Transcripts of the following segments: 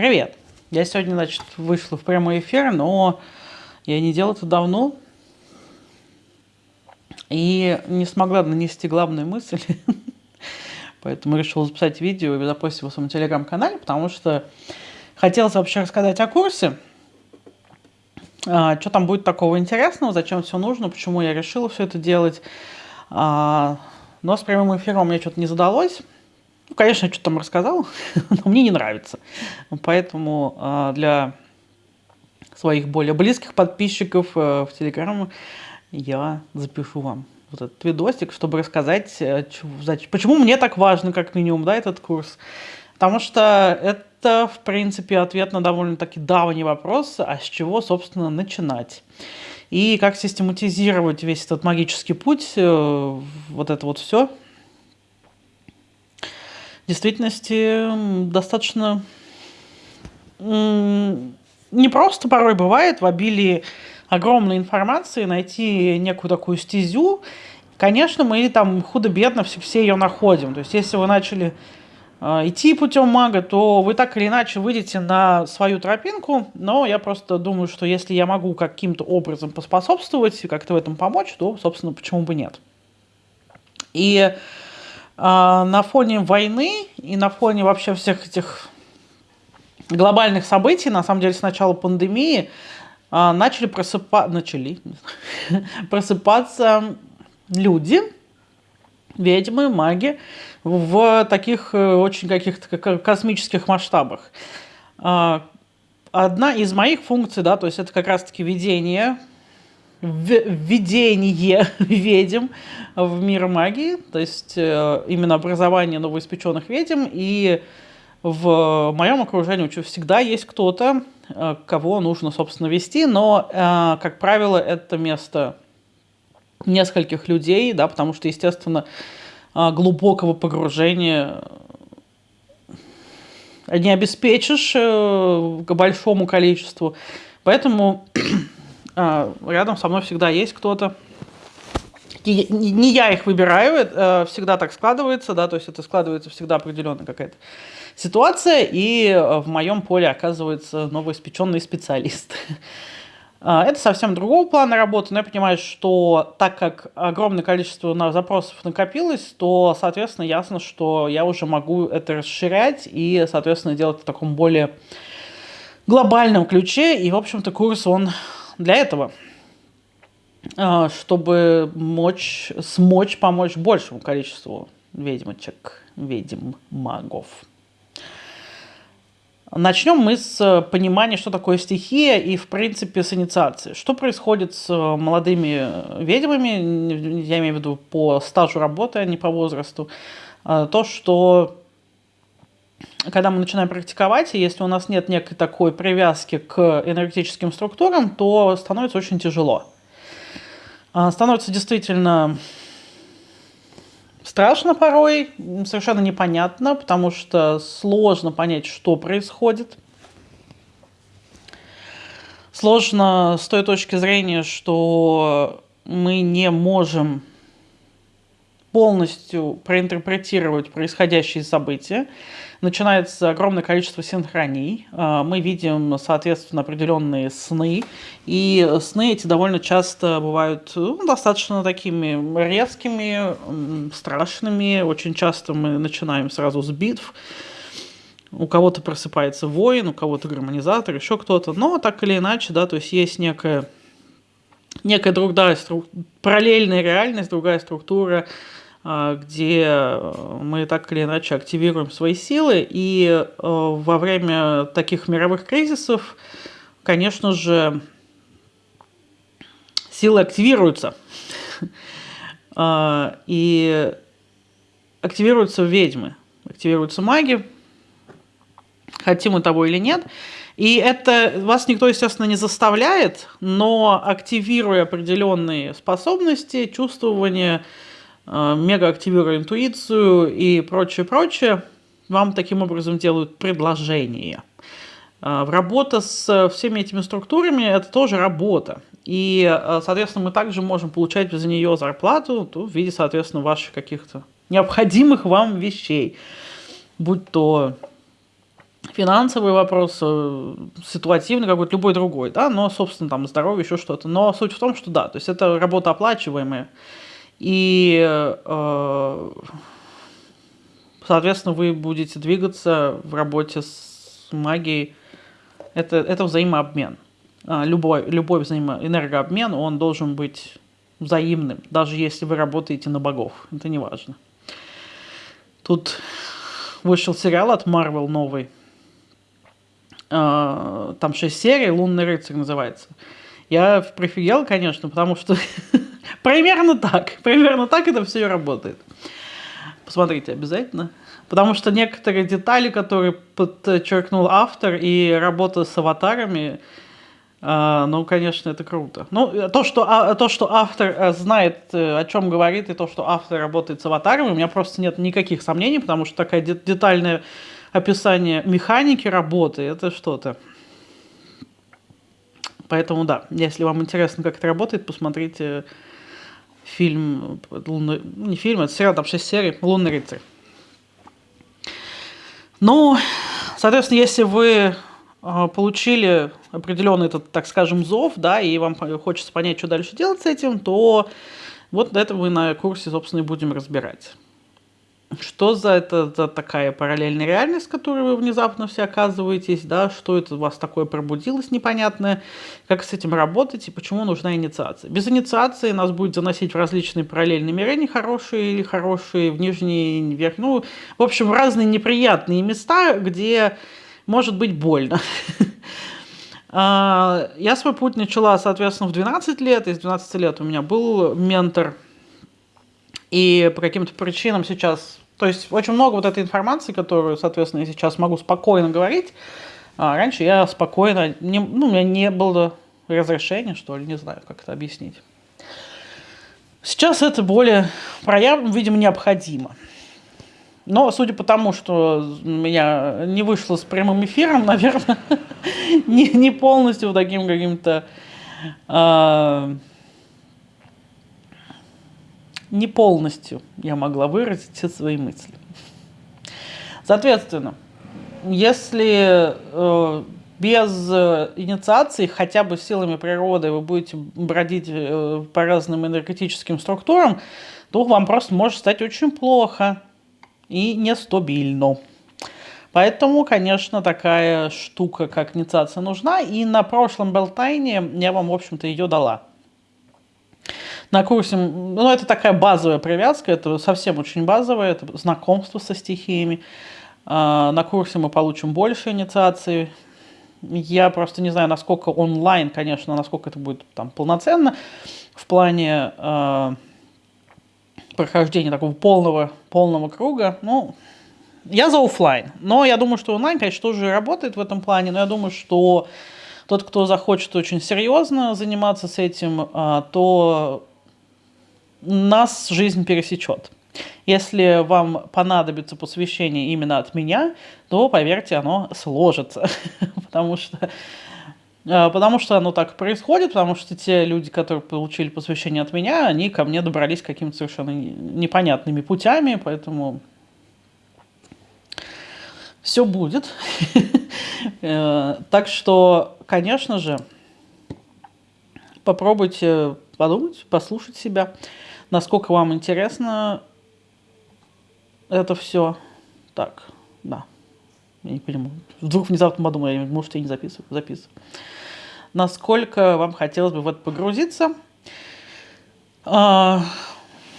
Привет! Я сегодня, значит, вышла в прямой эфир, но я не делал это давно. И не смогла нанести главную мысль. Поэтому решила записать видео и запустить его в своем телеграм-канале, потому что хотелось вообще рассказать о курсе. А, что там будет такого интересного, зачем все нужно, почему я решила все это делать. А, но с прямым эфиром мне что-то не задалось. Ну, конечно, я что-то там рассказал, но мне не нравится. Поэтому э, для своих более близких подписчиков э, в Телеграм я запишу вам вот этот видосик, чтобы рассказать, э, почему мне так важно, как минимум, да, этот курс. Потому что это, в принципе, ответ на довольно-таки давний вопрос, а с чего, собственно, начинать. И как систематизировать весь этот магический путь, э, вот это вот все, действительности достаточно не просто порой бывает в обилии огромной информации найти некую такую стезю. Конечно, мы там худо-бедно все, все ее находим. То есть, если вы начали э, идти путем мага, то вы так или иначе выйдете на свою тропинку. Но я просто думаю, что если я могу каким-то образом поспособствовать и как-то в этом помочь, то, собственно, почему бы нет. И на фоне войны и на фоне вообще всех этих глобальных событий, на самом деле с начала пандемии, а, начали, просыпа... начали просыпаться люди, ведьмы, маги, в таких э, очень каких-то космических масштабах. А, одна из моих функций, да, то есть это как раз-таки видение введение ведьм в мир магии, то есть э, именно образование новоиспеченных ведьм, и в моем окружении всегда есть кто-то, э, кого нужно, собственно, вести, но, э, как правило, это место нескольких людей, да, потому что, естественно, глубокого погружения не обеспечишь к большому количеству. Поэтому рядом со мной всегда есть кто-то. Не я их выбираю, это всегда так складывается, да, то есть это складывается всегда определенная какая-то ситуация, и в моем поле оказывается новоиспеченный специалист. А, это совсем другого плана работы, но я понимаю, что так как огромное количество запросов накопилось, то, соответственно, ясно, что я уже могу это расширять и, соответственно, делать в таком более глобальном ключе. И, в общем-то, курс, он для этого, а, чтобы мочь, смочь помочь большему количеству ведьмочек, ведьм, магов. Начнем мы с понимания, что такое стихия и, в принципе, с инициации. Что происходит с молодыми ведьмами, я имею в виду по стажу работы, а не по возрасту. А, то, что когда мы начинаем практиковать, и если у нас нет некой такой привязки к энергетическим структурам, то становится очень тяжело. А, становится действительно страшно порой, совершенно непонятно, потому что сложно понять, что происходит. Сложно с той точки зрения, что мы не можем полностью проинтерпретировать происходящие события. Начинается огромное количество синхроний. А, мы видим, соответственно, определенные сны. И сны эти довольно часто бывают ну, достаточно такими резкими, страшными. Очень часто мы начинаем сразу с битв. У кого-то просыпается воин, у кого-то гармонизатор, еще кто-то. Но так или иначе, да, то есть есть некая, некая другая, параллельная реальность, другая структура, где э, мы так или иначе активируем свои силы. И э, во время таких мировых кризисов, конечно же, силы активируются. А, и активируются ведьмы, активируются маги, хотим мы того или нет. И это вас никто, естественно, не заставляет, но активируя определенные способности, чувствования, Э, мега активируя интуицию и прочее, прочее, вам таким образом делают предложение. Э, работа с всеми этими структурами – это тоже работа. И, э, соответственно, мы также можем получать за нее зарплату то в виде, соответственно, ваших каких-то необходимых вам вещей. Будь то финансовый вопрос, э, ситуативный какой-то, любой другой, да, но, собственно, там здоровье, еще что-то. Но суть в том, что да, то есть это работа оплачиваемая, и, э, соответственно, вы будете двигаться в работе с магией, это, это взаимообмен. А, любой, любой взаимоэнергообмен, он должен быть взаимным, даже если вы работаете на богов, это не важно. Тут вышел сериал от Marvel новый, а, там 6 серий, «Лунный рыцарь» называется. Я прифигел, конечно, потому что примерно так, примерно так это все и работает. Посмотрите обязательно. Потому что некоторые детали, которые подчеркнул автор, и работа с аватарами, а, ну, конечно, это круто. Ну, то, что, а, то, что автор э, знает, э, о чем говорит, и то, что автор работает с аватарами, у меня просто нет никаких сомнений, потому что такое детальное описание механики работы, это что-то. Поэтому, да, если вам интересно, как это работает, посмотрите фильм, лунный, не фильм, это сериал, там 6 серий, «Лунный рыцарь». Ну, соответственно, если вы а, получили определенный этот, так скажем, зов, да, и вам хочется понять, что дальше делать с этим, то вот это мы на курсе, собственно, и будем разбирать. Что за это за такая параллельная реальность, в которой вы внезапно все оказываетесь, да, что это у вас такое пробудилось непонятное, как с этим работать и почему нужна инициация. Без инициации нас будет заносить в различные параллельные миры, нехорошие или хорошие, в нижние, вверх, ну, в общем, в разные неприятные места, где может быть больно. А, я свой путь начала, соответственно, в 12 лет. Из 12 лет у меня был ментор. И по каким-то причинам сейчас... То есть очень много вот этой информации, которую, соответственно, я сейчас могу спокойно говорить. А раньше я спокойно... Не, ну, у меня не было разрешения, что ли, не знаю, как это объяснить. Сейчас это более проявлено, видимо, необходимо. Но судя по тому, что меня не вышло с прямым эфиром, наверное, не, не полностью таким каким-то... Э, не полностью я могла выразить все свои мысли. Соответственно, если э, без инициации, хотя бы силами природы, вы будете бродить э, по разным энергетическим структурам, то вам просто может стать очень плохо и нестабильно. Поэтому, конечно, такая штука, как инициация, нужна. И на прошлом Белтайне я вам, в общем-то, ее дала. На курсе, ну, это такая базовая привязка, это совсем очень базовое, это знакомство со стихиями. А, на курсе мы получим больше инициации. Я просто не знаю, насколько онлайн, конечно, насколько это будет там полноценно в плане э, прохождения такого полного, полного круга. Ну, я за офлайн, но я думаю, что онлайн, конечно, тоже работает в этом плане, но я думаю, что тот, кто захочет очень серьезно заниматься с этим, а, то нас жизнь пересечет. Если вам понадобится посвящение именно от меня, то, поверьте, оно сложится. потому, что, а, потому что оно так происходит, потому что те люди, которые получили посвящение от меня, они ко мне добрались какими-то совершенно непонятными путями, поэтому все будет. Э, так что, конечно же, попробуйте подумать, послушать себя, насколько вам интересно это все. Так, да. Я не понимаю. Вдруг внезапно подумал, может, я не записываю. Записываю. Насколько вам хотелось бы в это погрузиться. А,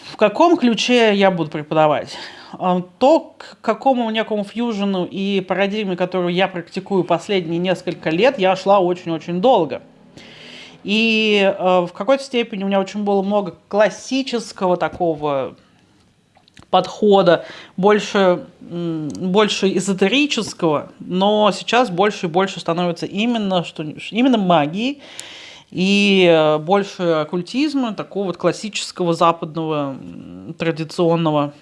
в каком ключе я буду преподавать? А, то, к какому некому фьюжену и парадигме, которую я практикую последние несколько лет, я шла очень-очень долго. И э, в какой-то степени у меня очень было много классического такого подхода, больше, больше эзотерического, но сейчас больше и больше становится именно, что, именно магии и э, больше оккультизма, такого вот классического западного традиционного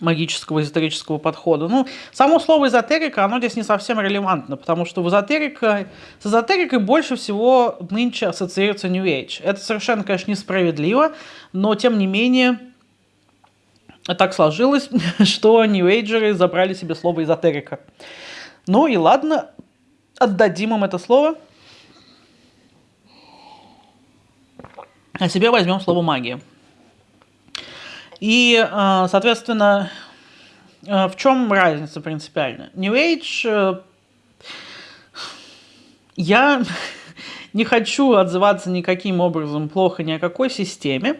магического эзотерического подхода. Ну, само слово эзотерика, оно здесь не совсем релевантно, потому что в эзотерика, с эзотерикой больше всего нынче ассоциируется New Age. Это совершенно, конечно, несправедливо, но тем не менее так сложилось, что New Ageеры забрали себе слово эзотерика. Ну и ладно, отдадим им это слово. А себе возьмем слово магия. И, э, соответственно, э, в чем разница принципиально? New Age... Э, я не хочу отзываться никаким образом плохо ни о какой системе.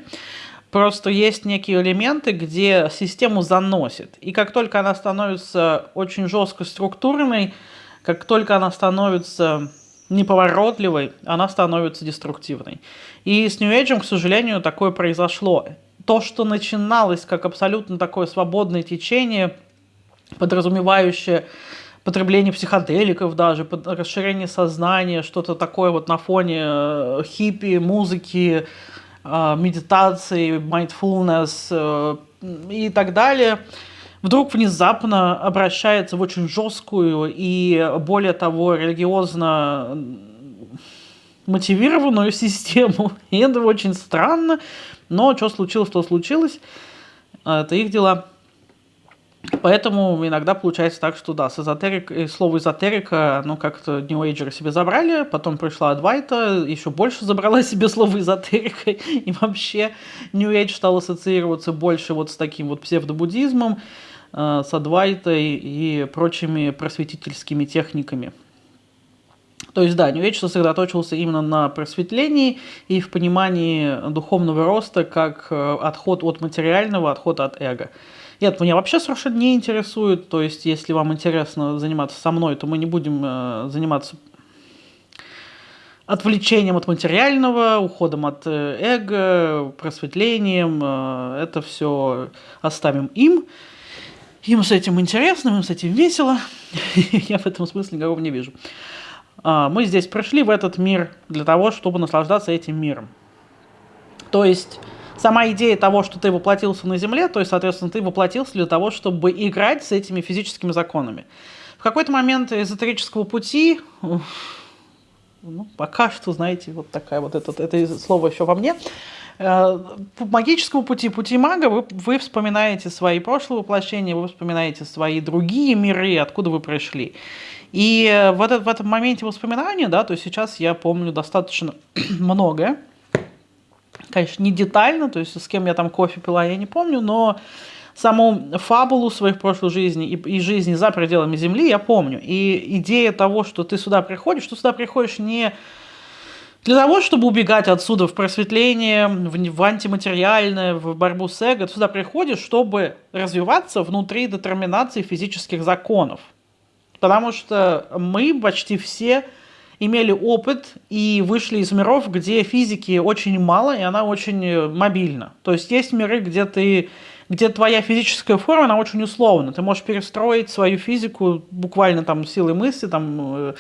Просто есть некие элементы, где систему заносит. И как только она становится очень жестко структурной, как только она становится неповоротливой, она становится деструктивной. И с New Age, к сожалению, такое произошло. То, что начиналось как абсолютно такое свободное течение, подразумевающее потребление психоделиков даже, расширение сознания, что-то такое вот на фоне э, хиппи, музыки, э, медитации, mindfulness э, и так далее, вдруг внезапно обращается в очень жесткую и, более того, религиозно мотивированную систему. И это очень странно, но что случилось, то случилось. Это их дела. Поэтому иногда получается так, что да, с эзотерик, э, слово эзотерика, ну как-то New Age себе забрали, потом пришла Адвайта, еще больше забрала себе слово эзотерика, и вообще New Age стал ассоциироваться больше вот с таким вот псевдобуддизмом, э, с Адвайтой и прочими просветительскими техниками. То есть, да, Age сосредоточился именно на просветлении и в понимании духовного роста как э, отход от материального, отход от эго. Нет, меня вообще совершенно не интересует. То есть, если вам интересно заниматься со мной, то мы не будем э, заниматься отвлечением от материального, уходом от э, эго, просветлением. Это все оставим им. Им с этим интересно, им с этим весело. Я в этом смысле никакого не вижу. А, мы здесь пришли в этот мир для того, чтобы наслаждаться этим миром. То есть сама идея того, что ты воплотился на Земле, то есть, соответственно, ты воплотился для того, чтобы играть с этими физическими законами. В какой-то момент эзотерического пути, ну, пока что, знаете, вот такая вот это, это слово еще во мне, э, по магическому пути, пути мага, вы, вы вспоминаете свои прошлые воплощения, вы вспоминаете свои другие миры, откуда вы пришли. И в, этот, в этом моменте воспоминания, да, то сейчас я помню достаточно многое, конечно, не детально, то есть с кем я там кофе пила, я не помню, но саму фабулу своих прошлых жизней и, и жизни за пределами Земли я помню. И идея того, что ты сюда приходишь, что сюда приходишь не для того, чтобы убегать отсюда в просветление, в, в антиматериальное, в борьбу с эго, ты сюда приходишь, чтобы развиваться внутри детерминации физических законов. Потому что мы почти все имели опыт и вышли из миров, где физики очень мало, и она очень э, мобильна. То есть есть миры, где ты где твоя физическая форма, она очень условна. Ты можешь перестроить свою физику буквально там силой мысли, там, э,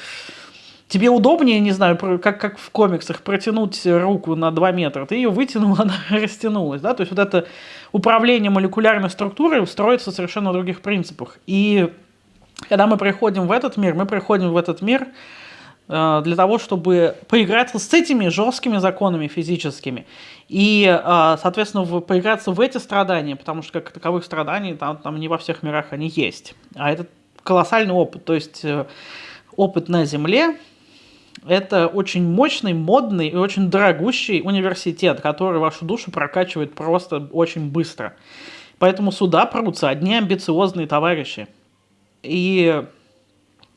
тебе удобнее, не знаю, как, как в комиксах, протянуть руку на 2 метра, ты ее вытянул, она растянулась, да, то есть вот это управление молекулярной структурой строится совершенно на других принципах. И когда мы приходим в этот мир, мы приходим в этот мир, Э, для того, чтобы поиграться с этими жесткими законами физическими. И, э, соответственно, поиграться в эти страдания, потому что как таковых страданий там, там не во всех мирах они есть. А это колоссальный опыт. То есть э, опыт на Земле – это очень мощный, модный и очень дорогущий университет, который вашу душу прокачивает просто очень быстро. Поэтому сюда прутся одни амбициозные товарищи. И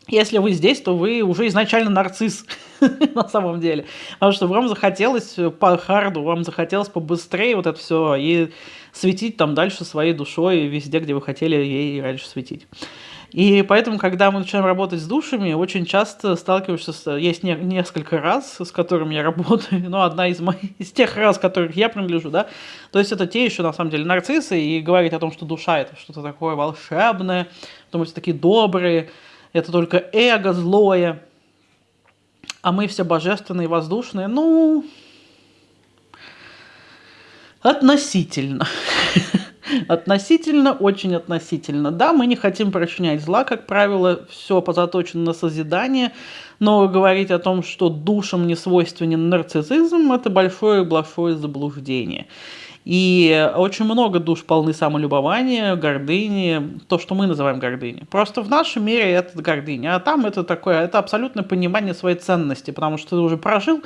если вы здесь, то вы уже изначально нарцисс на самом деле. Потому что вам захотелось по харду, вам захотелось побыстрее вот это все и светить там дальше своей душой везде, где вы хотели ей раньше светить. И поэтому, когда мы начинаем работать с душами, очень часто сталкиваешься с... Есть не, несколько раз, с которыми я работаю, но одна из, моих, из тех раз, которых я принадлежу, да, то есть это те еще, на самом деле, нарциссы, и говорить о том, что душа — это что-то такое волшебное, потому что такие добрые, это только эго злое, а мы все божественные, воздушные, ну, относительно. Относительно, очень относительно. Да, мы не хотим причинять зла, как правило, все позаточено на созидание, но говорить о том, что душам не свойственен нарциссизм, это большое-большое заблуждение. И очень много душ полны самолюбования, гордыни, то, что мы называем гордыней. Просто в нашем мире это гордыня, а там это такое, это абсолютное понимание своей ценности, потому что ты уже прожил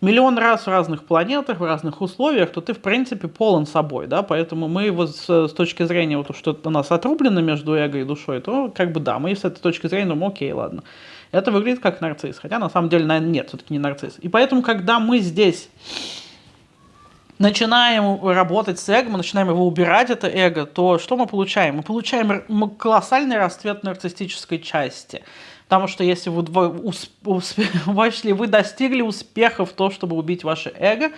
миллион раз в разных планетах, в разных условиях, то ты, в принципе, полон собой, да, поэтому мы вот с, с точки зрения, вот, что у нас отрублено между эго и душой, то, как бы, да, мы с этой точки зрения думаем, окей, ладно. Это выглядит как нарцисс, хотя, на самом деле, наверное, нет, все-таки не нарцисс. И поэтому, когда мы здесь начинаем работать с эго, мы начинаем его убирать, это эго, то что мы получаем? Мы получаем колоссальный расцвет нарциссической части. Потому что если вы, если вы достигли успеха в том, чтобы убить ваше эго,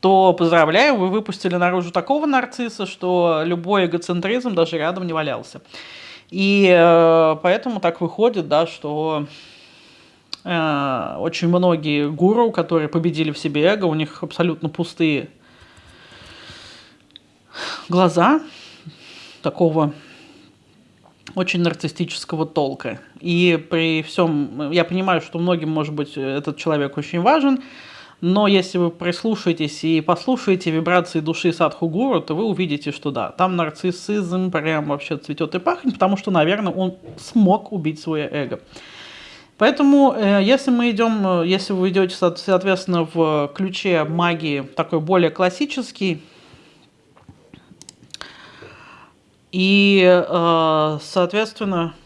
то, поздравляю, вы выпустили наружу такого нарцисса, что любой эгоцентризм даже рядом не валялся. И э, поэтому так выходит, да, что очень многие гуру, которые победили в себе эго, у них абсолютно пустые глаза такого очень нарциссического толка. И при всем, я понимаю, что многим, может быть, этот человек очень важен, но если вы прислушаетесь и послушаете вибрации души Садхугуру, то вы увидите, что да, там нарциссизм прям вообще цветет и пахнет, потому что, наверное, он смог убить свое эго. Поэтому, э, если мы идем, э, если вы идете, соответственно, в ключе магии такой более классический, и, э, соответственно,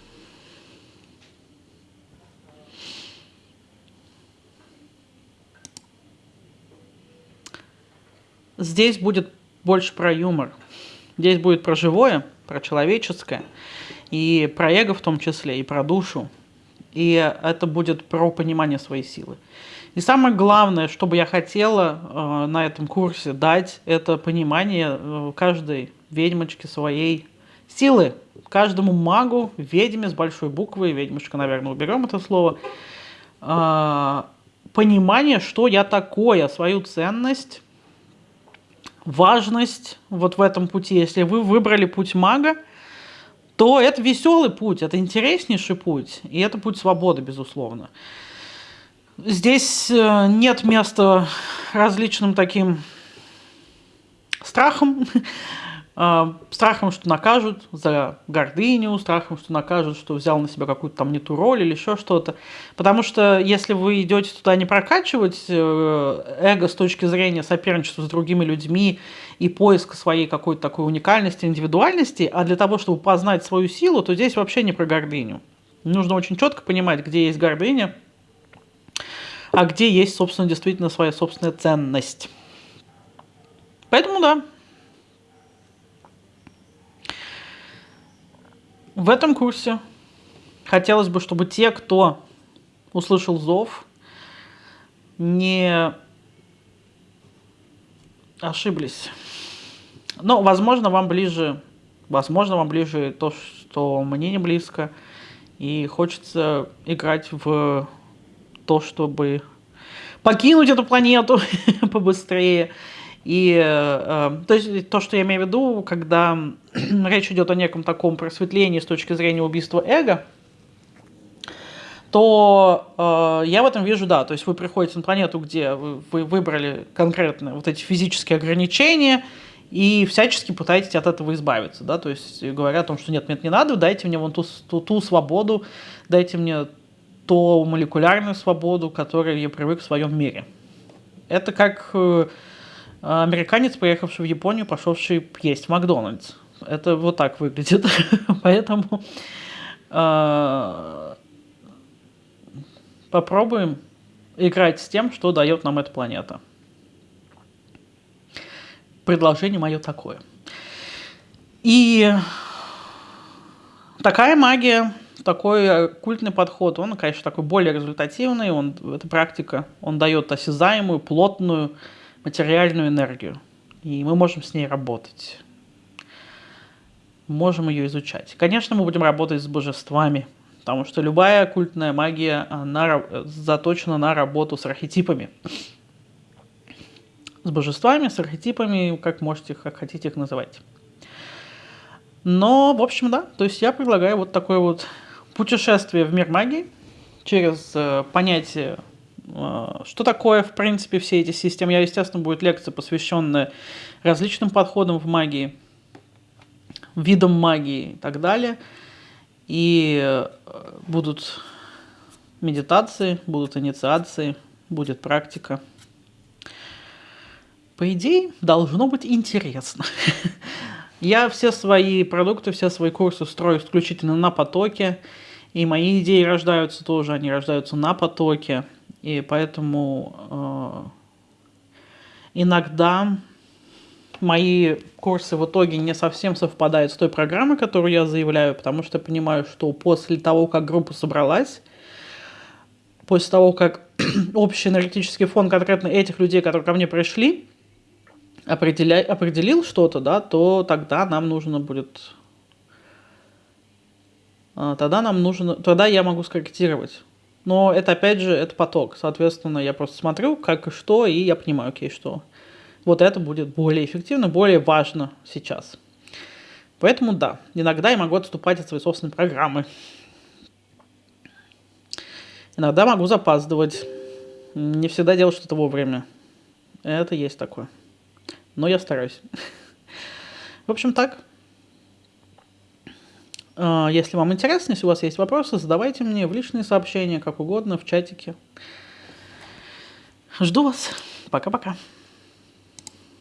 здесь будет больше про юмор. Здесь будет про живое, про человеческое, и про эго в том числе, и про душу. И это будет про понимание своей силы. И самое главное, что бы я хотела э, на этом курсе дать, это понимание э, каждой ведьмочки своей силы. Каждому магу, ведьме с большой буквы, ведьмочка, наверное, уберем это слово, э, понимание, что я такое, свою ценность, важность вот в этом пути. Если вы выбрали путь мага, то это веселый путь, это интереснейший путь, и это путь свободы, безусловно. Здесь э, нет места различным таким страхам, страхом, что накажут за гордыню, страхом, что накажут, что взял на себя какую-то там не ту роль или еще что-то. Потому что если вы идете туда не прокачивать э, эго с точки зрения соперничества с другими людьми и поиска своей какой-то такой уникальности, индивидуальности, а для того, чтобы познать свою силу, то здесь вообще не про гордыню. Нужно очень четко понимать, где есть гордыня, а где есть, собственно, действительно своя собственная ценность. Поэтому да, В этом курсе хотелось бы, чтобы те, кто услышал зов, не ошиблись. Но, возможно, вам ближе, возможно, вам ближе то, что мне не близко, и хочется играть в то, чтобы покинуть эту планету побыстрее, и э, то есть то, что я имею в виду, когда речь идет о неком таком просветлении с точки зрения убийства эго, то э, я в этом вижу, да, то есть вы приходите на планету, где вы, вы выбрали конкретно вот эти физические ограничения, и всячески пытаетесь от этого избавиться, да, то есть говоря о том, что нет, нет, не надо, дайте мне вон ту, ту, ту свободу, дайте мне ту молекулярную свободу, которой я привык в своем мире. Это как э, американец, поехавший в Японию, пошедший есть Макдональдс. Это вот так выглядит. Поэтому э, попробуем играть с тем, что дает нам эта планета. Предложение мое такое. И такая магия, такой культный подход, он, конечно, такой более результативный, он, эта практика, он дает осязаемую, плотную, материальную энергию. И мы можем с ней работать. Можем ее изучать. Конечно, мы будем работать с божествами, потому что любая оккультная магия, она заточена на работу с архетипами. С божествами, с архетипами, как можете, как хотите их называть. Но, в общем, да, то есть я предлагаю вот такое вот путешествие в мир магии через э, понятие что такое, в принципе, все эти системы? Я, естественно, будет лекция, посвященная различным подходам в магии, видам магии и так далее. И э, будут медитации, будут инициации, будет практика. По идее, должно быть интересно. Я все свои продукты, все свои курсы строю исключительно на потоке. И мои идеи рождаются тоже, они рождаются на потоке. И поэтому э, иногда мои курсы в итоге не совсем совпадают с той программой, которую я заявляю, потому что понимаю, что после того, как группа собралась, после того, как общий энергетический фон конкретно этих людей, которые ко мне пришли, определя... определил что-то, да, то тогда нам нужно будет... А, тогда нам нужно... Тогда я могу скорректировать. Но это, опять же, это поток. Соответственно, я просто смотрю, как и что, и я понимаю, окей, что вот это будет более эффективно, более важно сейчас. Поэтому да, иногда я могу отступать от своей собственной программы. Иногда могу запаздывать. Не всегда делать что-то вовремя. Это есть такое. Но я стараюсь. В общем, так. А, если вам интересно, если у вас есть вопросы, задавайте мне в личные сообщения, как угодно, в чатике. Жду вас. Пока-пока.